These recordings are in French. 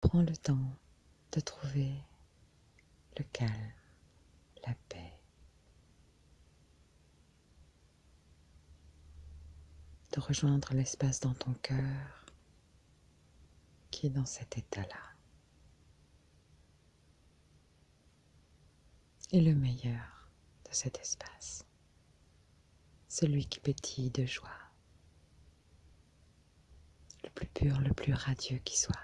Prends le temps de trouver le calme, la paix, de rejoindre l'espace dans ton cœur qui est dans cet état-là. Et le meilleur de cet espace, celui qui pétille de joie, le plus pur, le plus radieux qui soit.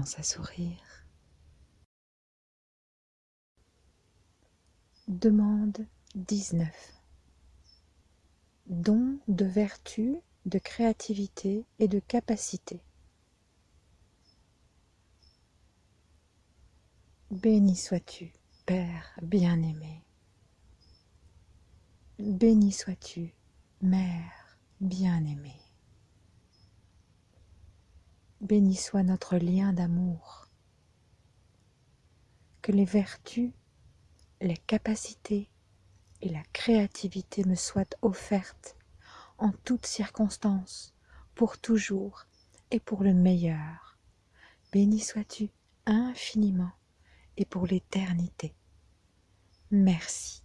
À sourire. Demande 19. Don de vertu, de créativité et de capacité. Béni sois-tu, Père bien-aimé. Béni sois-tu, Mère bien-aimée. Béni soit notre lien d'amour. Que les vertus, les capacités et la créativité me soient offertes en toutes circonstances, pour toujours et pour le meilleur. Béni sois-tu infiniment et pour l'éternité. Merci.